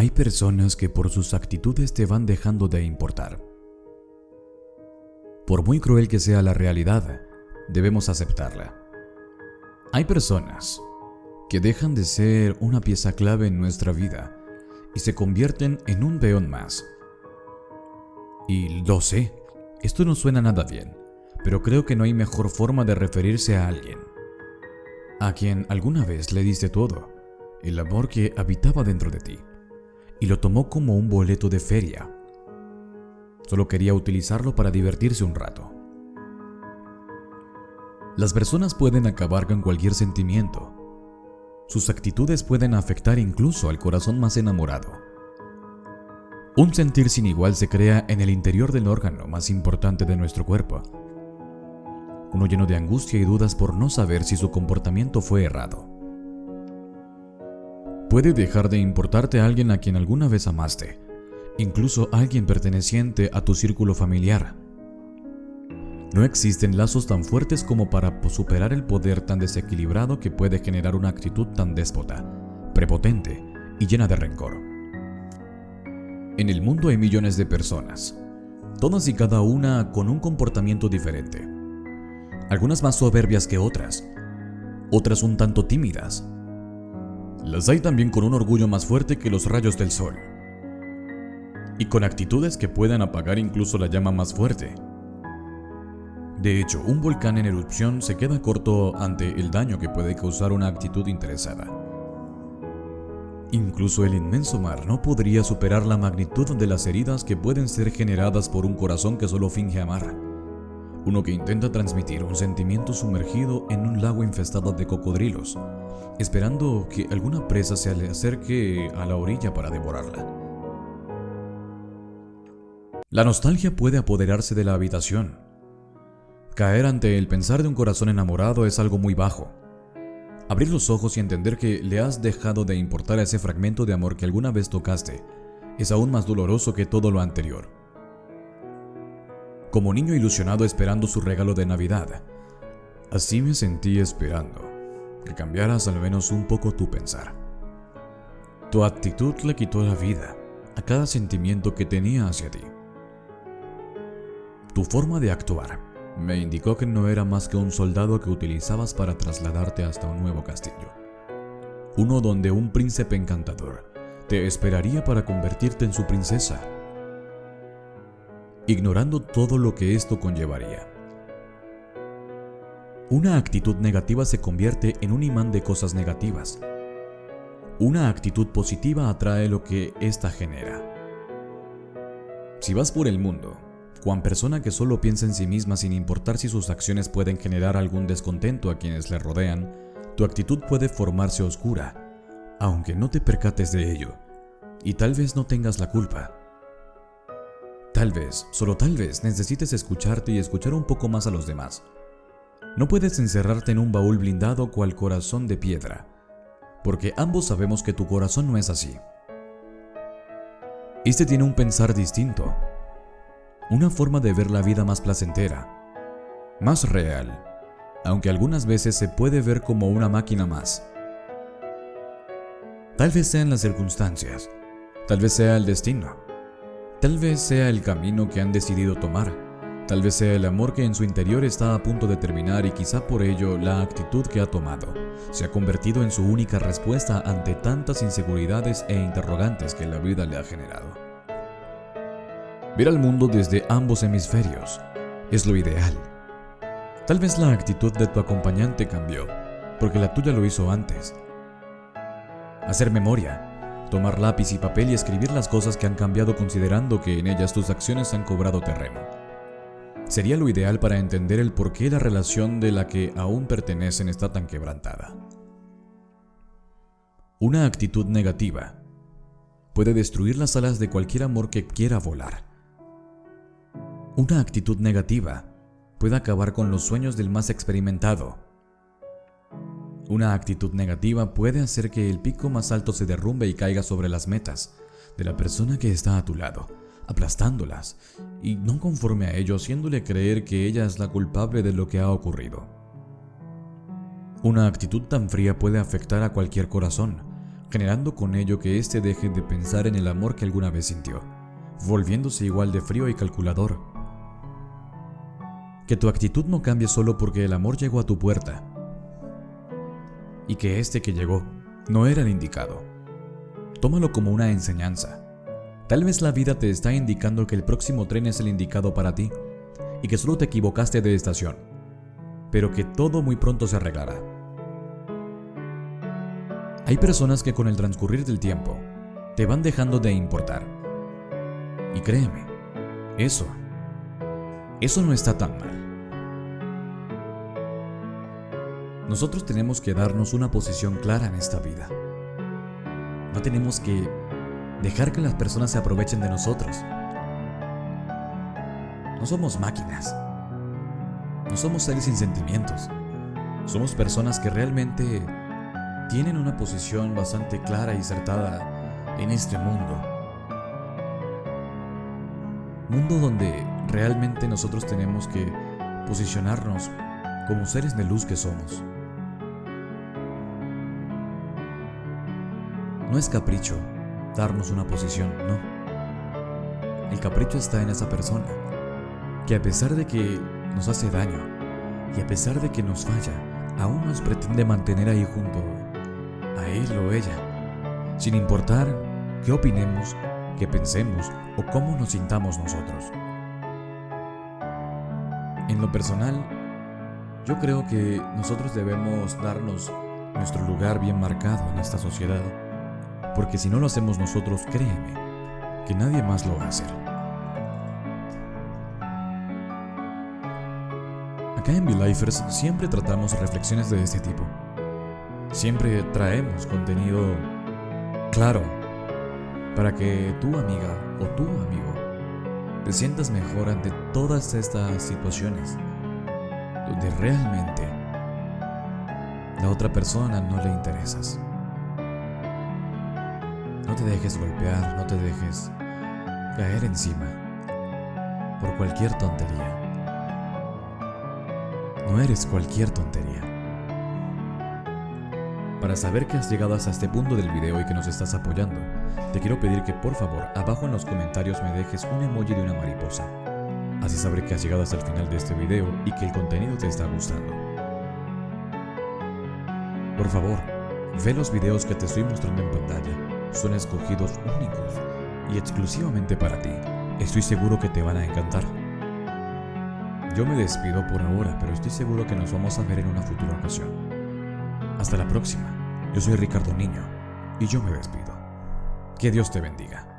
Hay personas que por sus actitudes te van dejando de importar. Por muy cruel que sea la realidad, debemos aceptarla. Hay personas que dejan de ser una pieza clave en nuestra vida y se convierten en un peón más. Y lo sé, esto no suena nada bien, pero creo que no hay mejor forma de referirse a alguien. A quien alguna vez le diste todo, el amor que habitaba dentro de ti y lo tomó como un boleto de feria. Solo quería utilizarlo para divertirse un rato. Las personas pueden acabar con cualquier sentimiento. Sus actitudes pueden afectar incluso al corazón más enamorado. Un sentir sin igual se crea en el interior del órgano más importante de nuestro cuerpo. Uno lleno de angustia y dudas por no saber si su comportamiento fue errado. Puede dejar de importarte a alguien a quien alguna vez amaste, incluso alguien perteneciente a tu círculo familiar. No existen lazos tan fuertes como para superar el poder tan desequilibrado que puede generar una actitud tan déspota, prepotente y llena de rencor. En el mundo hay millones de personas, todas y cada una con un comportamiento diferente. Algunas más soberbias que otras, otras un tanto tímidas, las hay también con un orgullo más fuerte que los rayos del sol. Y con actitudes que puedan apagar incluso la llama más fuerte. De hecho, un volcán en erupción se queda corto ante el daño que puede causar una actitud interesada. Incluso el inmenso mar no podría superar la magnitud de las heridas que pueden ser generadas por un corazón que solo finge amar. Uno que intenta transmitir un sentimiento sumergido en un lago infestado de cocodrilos, esperando que alguna presa se le acerque a la orilla para devorarla. La nostalgia puede apoderarse de la habitación. Caer ante el pensar de un corazón enamorado es algo muy bajo. Abrir los ojos y entender que le has dejado de importar a ese fragmento de amor que alguna vez tocaste es aún más doloroso que todo lo anterior. Como niño ilusionado esperando su regalo de Navidad, así me sentí esperando que cambiaras al menos un poco tu pensar. Tu actitud le quitó la vida a cada sentimiento que tenía hacia ti. Tu forma de actuar me indicó que no era más que un soldado que utilizabas para trasladarte hasta un nuevo castillo. Uno donde un príncipe encantador te esperaría para convertirte en su princesa, ignorando todo lo que esto conllevaría. Una actitud negativa se convierte en un imán de cosas negativas. Una actitud positiva atrae lo que ésta genera. Si vas por el mundo, cuan persona que solo piensa en sí misma sin importar si sus acciones pueden generar algún descontento a quienes le rodean, tu actitud puede formarse oscura, aunque no te percates de ello, y tal vez no tengas la culpa. Tal vez, solo tal vez, necesites escucharte y escuchar un poco más a los demás no puedes encerrarte en un baúl blindado cual corazón de piedra, porque ambos sabemos que tu corazón no es así. Este tiene un pensar distinto, una forma de ver la vida más placentera, más real, aunque algunas veces se puede ver como una máquina más. Tal vez sean las circunstancias, tal vez sea el destino, tal vez sea el camino que han decidido tomar Tal vez sea el amor que en su interior está a punto de terminar y quizá por ello la actitud que ha tomado se ha convertido en su única respuesta ante tantas inseguridades e interrogantes que la vida le ha generado. Ver al mundo desde ambos hemisferios es lo ideal. Tal vez la actitud de tu acompañante cambió, porque la tuya lo hizo antes. Hacer memoria, tomar lápiz y papel y escribir las cosas que han cambiado considerando que en ellas tus acciones han cobrado terreno sería lo ideal para entender el por qué la relación de la que aún pertenecen está tan quebrantada. Una actitud negativa puede destruir las alas de cualquier amor que quiera volar. Una actitud negativa puede acabar con los sueños del más experimentado. Una actitud negativa puede hacer que el pico más alto se derrumbe y caiga sobre las metas de la persona que está a tu lado aplastándolas, y no conforme a ello haciéndole creer que ella es la culpable de lo que ha ocurrido. Una actitud tan fría puede afectar a cualquier corazón, generando con ello que éste deje de pensar en el amor que alguna vez sintió, volviéndose igual de frío y calculador. Que tu actitud no cambie solo porque el amor llegó a tu puerta, y que este que llegó no era el indicado. Tómalo como una enseñanza. Tal vez la vida te está indicando que el próximo tren es el indicado para ti y que solo te equivocaste de estación, pero que todo muy pronto se arreglará. Hay personas que con el transcurrir del tiempo te van dejando de importar. Y créeme, eso, eso no está tan mal. Nosotros tenemos que darnos una posición clara en esta vida. No tenemos que dejar que las personas se aprovechen de nosotros. No somos máquinas. No somos seres sin sentimientos. Somos personas que realmente tienen una posición bastante clara y acertada en este mundo. Mundo donde realmente nosotros tenemos que posicionarnos como seres de luz que somos. No es capricho darnos una posición, no. El capricho está en esa persona, que a pesar de que nos hace daño y a pesar de que nos falla, aún nos pretende mantener ahí junto a él o ella, sin importar qué opinemos, qué pensemos o cómo nos sintamos nosotros. En lo personal, yo creo que nosotros debemos darnos nuestro lugar bien marcado en esta sociedad porque si no lo hacemos nosotros, créeme, que nadie más lo va a hacer. Acá en V-Lifers siempre tratamos reflexiones de este tipo. Siempre traemos contenido claro para que tu amiga o tu amigo te sientas mejor ante todas estas situaciones donde realmente la otra persona no le interesas. No te dejes golpear, no te dejes caer encima por cualquier tontería. No eres cualquier tontería. Para saber que has llegado hasta este punto del video y que nos estás apoyando, te quiero pedir que por favor abajo en los comentarios me dejes un emoji de una mariposa. Así sabré que has llegado hasta el final de este video y que el contenido te está gustando. Por favor, ve los videos que te estoy mostrando en pantalla son escogidos únicos y exclusivamente para ti. Estoy seguro que te van a encantar. Yo me despido por ahora, pero estoy seguro que nos vamos a ver en una futura ocasión. Hasta la próxima. Yo soy Ricardo Niño y yo me despido. Que Dios te bendiga.